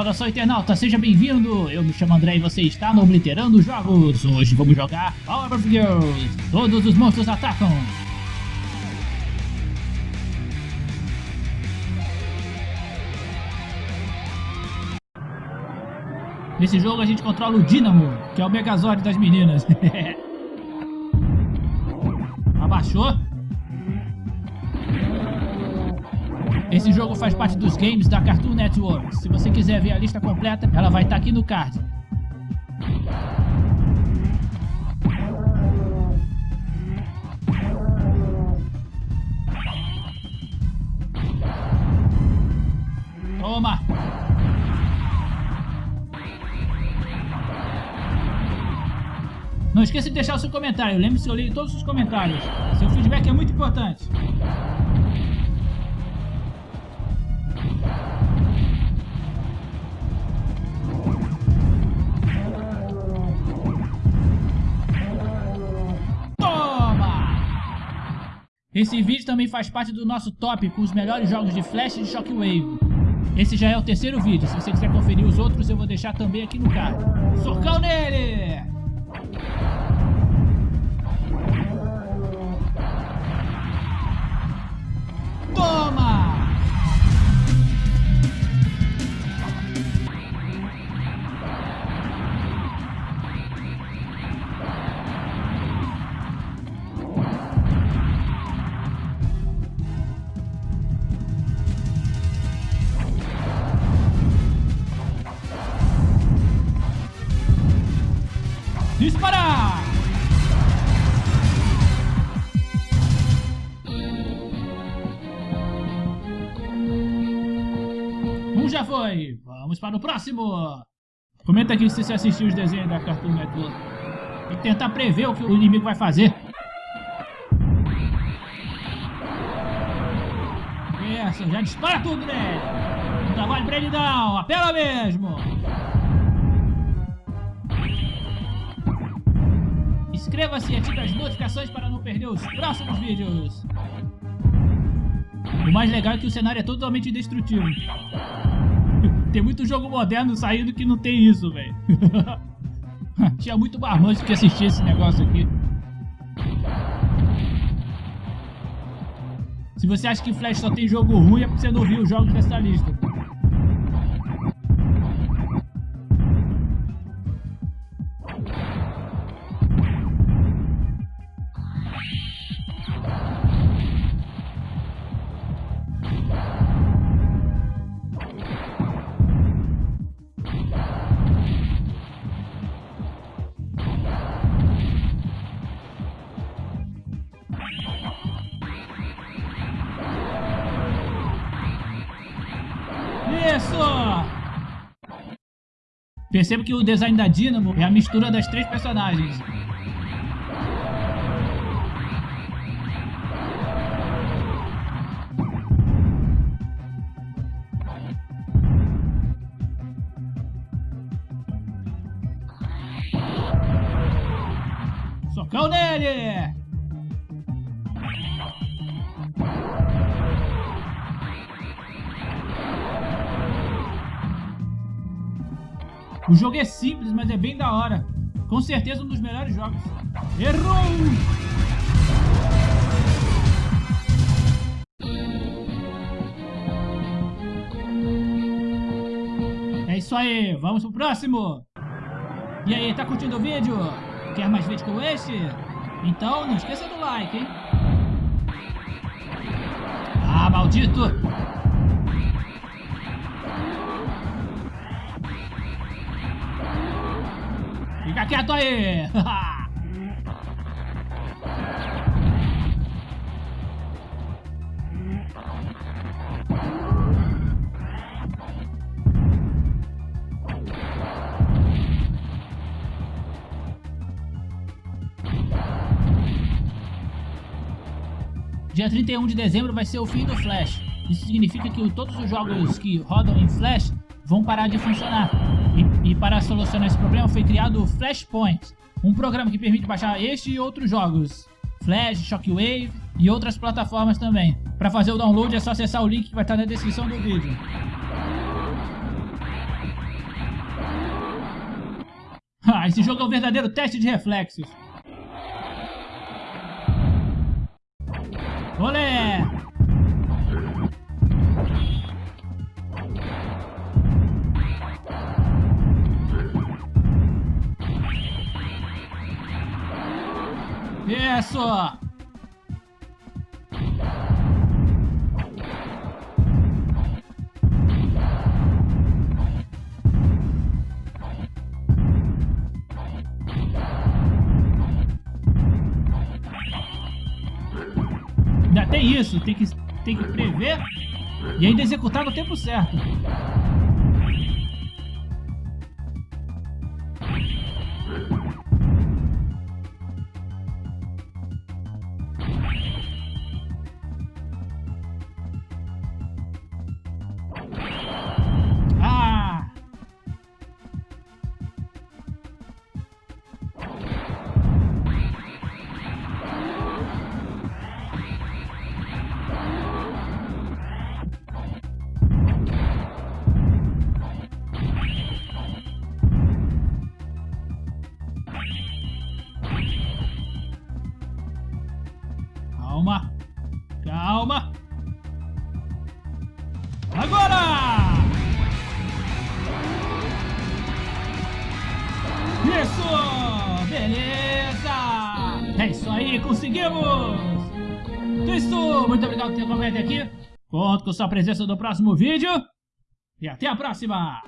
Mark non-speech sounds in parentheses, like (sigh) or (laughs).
Saudação internauta, seja bem-vindo! Eu me chamo André e você está no Obliterando Jogos. Hoje vamos jogar Power of Girls. Todos os monstros atacam. Nesse jogo a gente controla o Dynamo, que é o Megazord das meninas. (laughs) Abaixou? Esse jogo faz parte dos games da Cartoon Network. Se você quiser ver a lista completa, ela vai estar tá aqui no card. Toma! Não esqueça de deixar o seu comentário. Lembre-se eu leio todos os comentários. Seu feedback é muito importante. Esse vídeo também faz parte do nosso top com os melhores jogos de Flash e de Shockwave. Esse já é o terceiro vídeo, se você quiser conferir os outros eu vou deixar também aqui no card. Socão nele! Disparar! Um já foi. Vamos para o próximo. Comenta aqui se você assistiu os desenhos da Cartoon Network. Tem que tentar prever o que o inimigo vai fazer. Essa, já dispara tudo nele. Não trabalho pra ele não, apela mesmo. Inscreva-se e ative as notificações para não perder os próximos vídeos. O mais legal é que o cenário é totalmente indestrutível. (laughs) tem muito jogo moderno saindo que não tem isso, velho. (laughs) Tinha muito marmanjo que assistia esse negócio aqui. Se você acha que Flash só tem jogo ruim, é porque você não viu os jogos dessa lista. Perceba que o design da Dynamo é a mistura das três personagens. Socão nele! O jogo é simples, mas é bem da hora. Com certeza um dos melhores jogos. Errou! É isso aí, vamos pro próximo! E aí, tá curtindo o vídeo? Quer mais vídeos como esse? Então não esqueça do like, hein? Ah, maldito! Fica quieto aí! Dia 31 de dezembro vai ser o fim do Flash. Isso significa que todos os jogos que rodam em Flash vão parar de funcionar. E, e para solucionar esse problema foi criado o Flashpoint, um programa que permite baixar este e outros jogos, Flash, Shockwave e outras plataformas também. Para fazer o download é só acessar o link que vai estar na descrição do vídeo. (laughs) Ah, esse jogo é um verdadeiro teste de reflexos. Olé! Isso! Ainda tem isso, tem que, tem que prever e ainda executar no tempo certo. Agora! Isso! Beleza! É isso aí, conseguimos! Isso! Muito obrigado por ter acompanhado aqui. Conto com sua presença no próximo vídeo. E até a próxima!